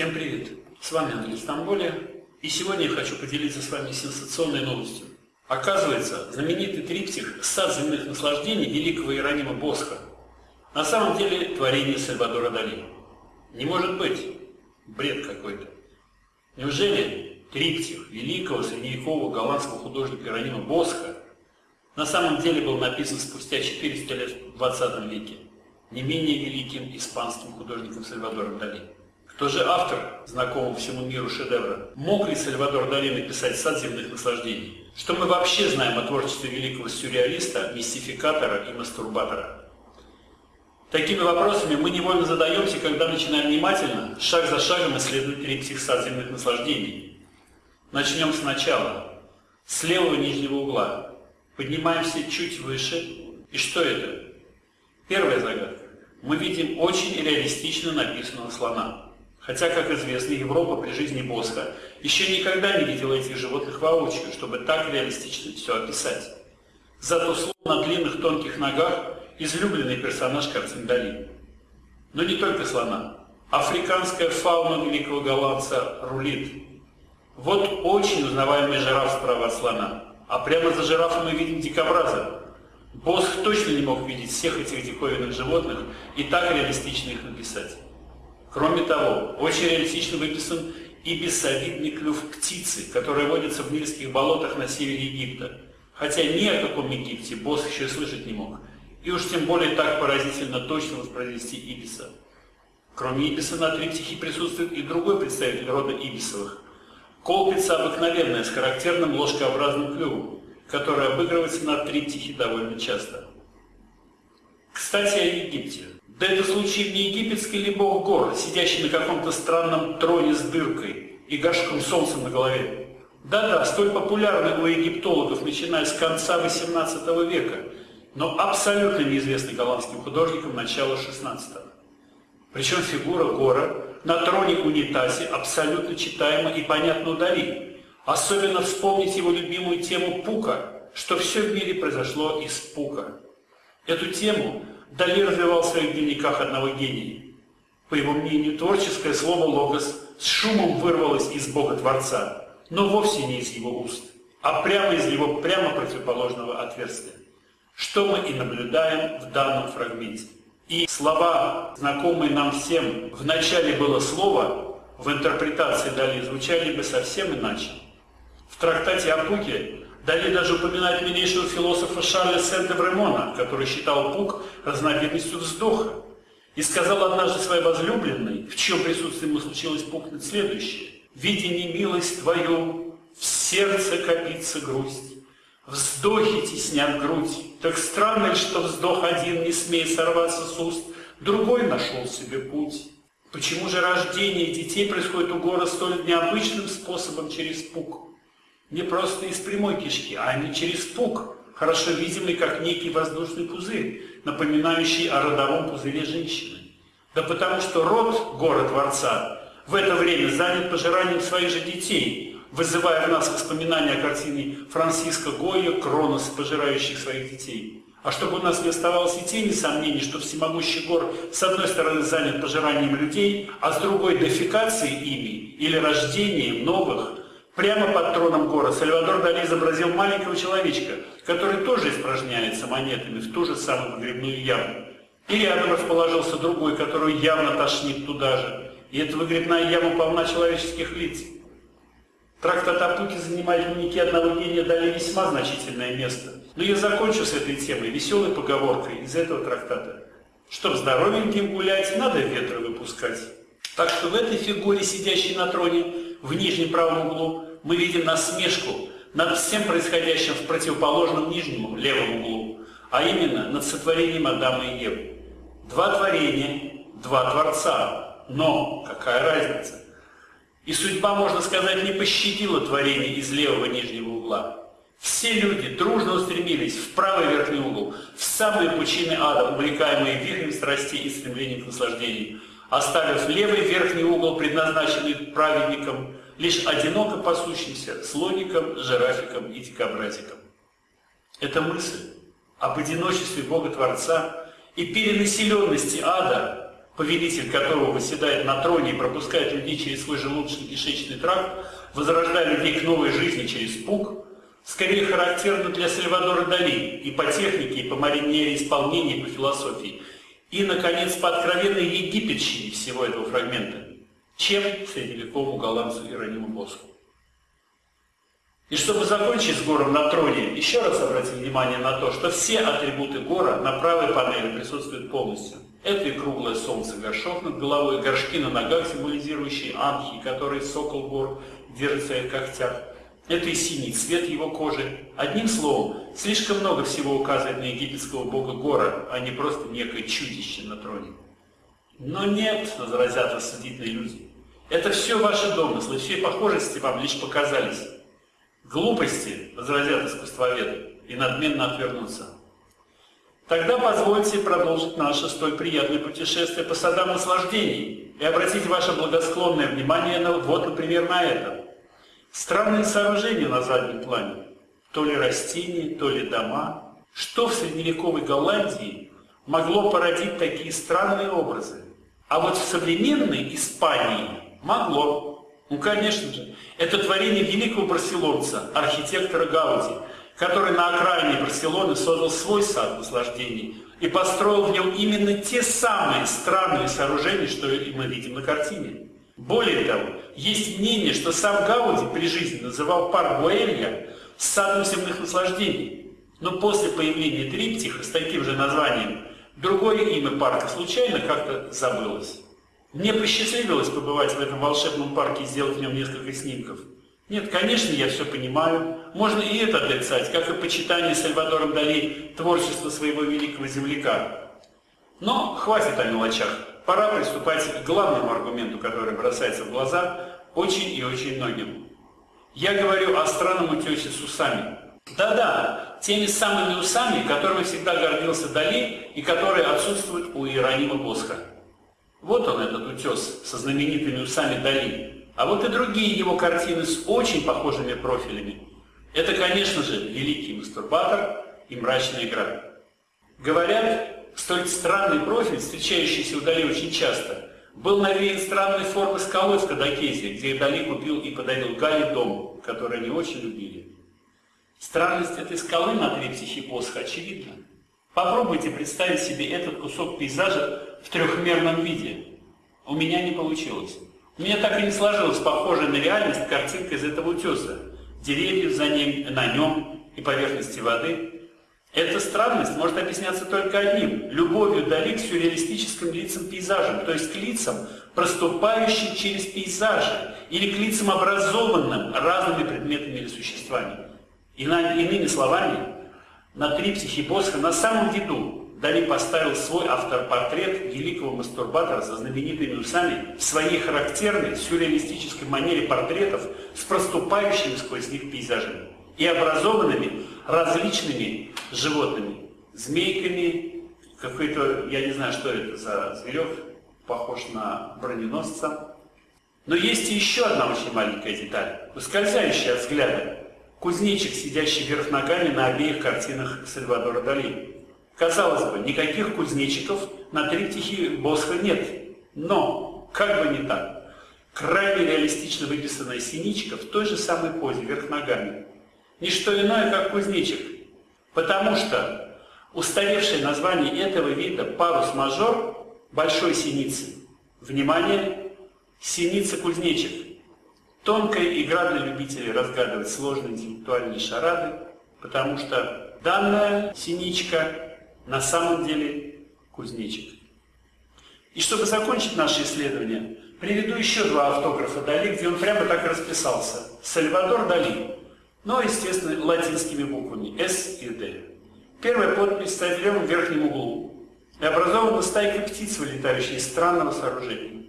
Всем привет! С вами Андрей Стамболи, и сегодня я хочу поделиться с вами сенсационной новостью. Оказывается, знаменитый триптих «Сад земных наслаждений» великого Иеронима Босха на самом деле творение Сальвадора Дали. Не может быть. Бред какой-то. Неужели триптих великого средневекового голландского художника Иеронима Босха на самом деле был написан спустя 400 лет в 20 веке не менее великим испанским художником Сальвадором Дали? Кто же автор знакомого всему миру шедевра? Мог ли Сальвадор Дали написать «Сад земных наслаждений»? Что мы вообще знаем о творчестве великого сюрреалиста, мистификатора и мастурбатора? Такими вопросами мы невольно задаемся, когда начинаем внимательно, шаг за шагом исследовать триптих «Сад земных наслаждений». Начнем сначала, с левого нижнего угла. Поднимаемся чуть выше. И что это? Первая загадка. Мы видим очень реалистично написанного слона. Хотя, как известно, Европа при жизни Босха еще никогда не видела этих животных воочию, чтобы так реалистично все описать. Зато слон на длинных тонких ногах – излюбленный персонаж картин Дали. Но не только слона. Африканская фауна великого голландца рулит. Вот очень узнаваемый жираф справа от слона. А прямо за жирафом мы видим дикобраза. Босх точно не мог видеть всех этих диковинных животных и так реалистично их написать. Кроме того, очень реалистично выписан и бессовидный клюв птицы, которая водится в нильских болотах на севере Египта. Хотя ни о каком Египте босс еще слышать не мог. И уж тем более так поразительно точно воспроизвести Ибиса. Кроме Ибиса на триптихе присутствует и другой представитель рода Ибисовых. Колпица обыкновенная, с характерным ложкообразным клювом, которая обыгрывается на триптихе довольно часто. Кстати, о Египте. Да это случай не египетский ли бог гор, сидящий на каком-то странном троне с дыркой и гашком солнцем на голове. Да-да, столь популярный у египтологов, начиная с конца XVIII века, но абсолютно неизвестный голландским художникам начала XVI. Причем фигура Гора на троне унитазе абсолютно читаема и понятна удали. Особенно вспомнить его любимую тему Пука, что все в мире произошло из Пука. Эту тему Дали развивал в своих дневниках одного гения. По его мнению, творческое слово «логос» с шумом вырвалось из Бога Творца, но вовсе не из его уст, а прямо из его прямо противоположного отверстия, что мы и наблюдаем в данном фрагменте. И слова, знакомые нам всем, в начале было слово, в интерпретации Дали звучали бы совсем иначе. В трактате о Пуке Дали даже упоминает милейшего философа Шарля Сент-Эвремона, который считал пук разновидностью вздоха, и сказал однажды своей возлюбленной, в чьем присутствии ему случилось пукнуть следующее. «Видя немилость твою, в сердце копится грусть, вздохи теснят грудь, так странно что вздох один не смеет сорваться с уст, другой нашел себе путь». Почему же рождение детей происходит у гора столь необычным способом через пук? Не просто из прямой кишки, а не через пук, хорошо видимый как некий воздушный пузырь, напоминающий о родовом пузыре женщины. Да потому что род город Творца в это время занят пожиранием своих же детей, вызывая в нас воспоминания о картине Франциска Гойя «Кронос, пожирающих своих детей». А чтобы у нас не оставалось и тени сомнений, что всемогущий гор с одной стороны занят пожиранием людей, а с другой дефекацией ими или рождением новых, Прямо под троном гора Сальвадор Дали изобразил маленького человечка, который тоже испражняется монетами в ту же самую выгребную яму. И рядом расположился другой, который явно тошнит туда же. И эта выгребная яма полна человеческих лиц. Трактат о Пуке занимает в дневнике одного гения Дали весьма значительное место. Но я закончу с этой темой веселой поговоркой из этого трактата. Чтоб здоровеньким гулять, надо ветра выпускать. Так что в этой фигуре, сидящей на троне, в нижнем правом углу, мы видим насмешку над всем происходящим в противоположном нижнем левом углу, а именно над сотворением Адама и Евы. Два творения, два Творца, но какая разница? И судьба, можно сказать, не пощадила творение из левого нижнего угла. Все люди дружно устремились в правый верхний угол, в самые пучины ада, увлекаемые вихрем страстей и стремлением к наслаждению, оставив левый верхний угол, предназначенный праведникам, лишь одиноко пасущимся слоником, жирафиком и дикобразиком. Эта мысль об одиночестве Бога-Творца и перенаселенности ада повелитель которого восседает на троне и пропускает людей через свой желудочно-кишечный тракт, возрождая людей к новой жизни через пук, скорее характерно для Сальвадора Дали и по технике, и по маринере исполнения, и по философии. И, наконец, по откровенной египетщине всего этого фрагмента, чем средневековому голландцу Ирониму Боску. И чтобы закончить с гором на троне, еще раз обратим внимание на то, что все атрибуты гора на правой панели присутствуют полностью. Это и круглое солнце горшок над головой, горшки на ногах, символизирующие анхи, которые сокол гор держит в своих когтях. Это и синий цвет его кожи. Одним словом, слишком много всего указывает на египетского бога Гора, а не просто некое чудище на троне. Но нет, возразят рассудительные люди. Это все ваши домыслы, все похожести вам лишь показались. Глупости, возразят искусствоведы, и надменно отвернутся. Тогда позвольте продолжить наше столь приятное путешествие по садам наслаждений и обратить ваше благосклонное внимание на, вот, например, на это. Странные сооружения на заднем плане. То ли растения, то ли дома. Что в средневековой Голландии могло породить такие странные образы? А вот в современной Испании могло. Ну, конечно же, это творение великого барселонца, архитектора Гауди, который на окраине Барселоны создал свой сад наслаждений и построил в нем именно те самые странные сооружения, что и мы видим на картине. Более того, есть мнение, что сам Гауди при жизни называл парк Буэлья садом земных наслаждений. Но после появления триптиха с таким же названием, другое имя парка случайно как-то забылось. Мне посчастливилось побывать в этом волшебном парке и сделать в нем несколько снимков. Нет, конечно, я все понимаю. Можно и это отрицать, как и почитание Сальвадором Дали творчества своего великого земляка. Но хватит о мелочах. Пора приступать к главному аргументу, который бросается в глаза очень и очень многим. Я говорю о странном утесе с усами. Да-да, теми самыми усами, которыми всегда гордился Дали и которые отсутствуют у Иеронима Босха. Вот он, этот утес, со знаменитыми усами Дали. А вот и другие его картины с очень похожими профилями. Это, конечно же, «Великий мастурбатор» и «Мрачная игра». Говорят, столь странный профиль, встречающийся у Дали очень часто, был навеян странной формы скалой в Кадакезе, где Дали купил и подарил Гале дом, который они очень любили. Странность этой скалы на триптихе Босха очевидна. Попробуйте представить себе этот кусок пейзажа в трехмерном виде. У меня не получилось. У меня так и не сложилась похожая на реальность картинка из этого утеса. Деревьев за ним, на нем и поверхности воды. Эта странность может объясняться только одним – любовью Дали к сюрреалистическим лицам пейзажам, то есть к лицам, проступающим через пейзажи, или к лицам, образованным разными предметами или существами. Иными словами, на триптихе Босха на самом виду Дали поставил свой автопортрет великого мастурбатора со знаменитыми усами в своей характерной сюрреалистической манере портретов с проступающими сквозь них пейзажами и образованными различными животными, змейками, какой-то, я не знаю, что это за зверек, похож на броненосца. Но есть еще одна очень маленькая деталь, ускользающая от взгляда. Кузнечик, сидящий вверх ногами на обеих картинах Сальвадора Дали. Казалось бы, никаких кузнечиков на триптихе Босха нет. Но, как бы не так, крайне реалистично выписанная синичка в той же самой позе, вверх ногами. Не что иное, как кузнечик. Потому что устаревшее название этого вида парус-мажор большой синицы. Внимание! Синица-кузнечик. Тонкая игра для любителей разгадывать сложные интеллектуальные шарады, потому что данная синичка на самом деле кузнечик. И чтобы закончить наше исследование, приведу еще два автографа Дали, где он прямо так расписался. Сальвадор Дали, но, естественно, латинскими буквами S и D. Первая подпись стоит в левом верхнем углу и образована стайкой птиц, вылетающей из странного сооружения.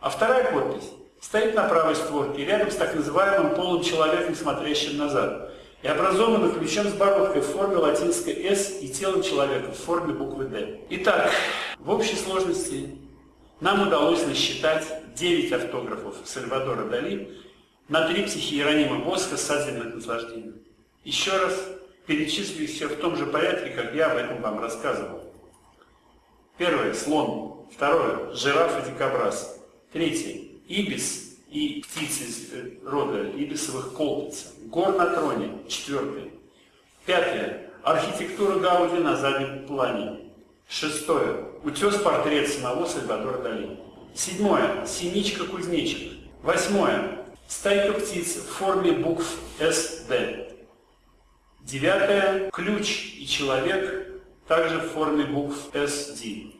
А вторая подпись стоит на правой створке, рядом с так называемым полым человеком, смотрящим назад и образованы ключом с бородкой в форме латинской «С» и телом человека в форме буквы «Д». Итак, в общей сложности нам удалось насчитать 9 автографов Сальвадора Дали на триптихе Иеронима Босха «Сад земных наслаждений». Еще раз перечислю все в том же порядке, как я об этом вам рассказывал. Первое – слон. Второе. Жираф и дикобраз. Третье. Ибис и птицы э, рода ибисовых колпица. Гор на троне. Четвертое. Пятое. Архитектура Гауди на заднем плане. Шестое. Утес-портрет самого Сальвадора Дали. Седьмое. Синичка-кузнечик. Восьмое. Стайка птиц в форме букв СД. Девятое. Ключ и человек также в форме букв SD.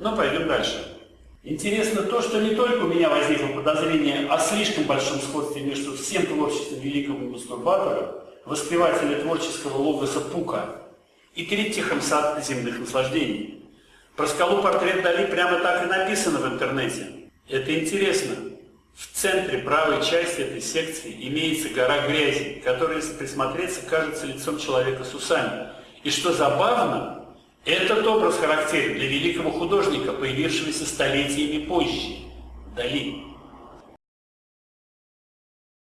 Но пойдем дальше. Интересно то, что не только у меня возникло подозрение о слишком большом сходстве между всем творчеством великого мастурбатора, воспевателя творческого логоса Пука, и триптихом «Сад земных наслаждений». Про скалу портрет Дали прямо так и написано в интернете. Это интересно. В центре правой части этой секции имеется гора грязи, которая, если присмотреться, кажется лицом человека с усами. И что забавно, этот образ характерен для великого художника, появившегося столетиями позже – Дали.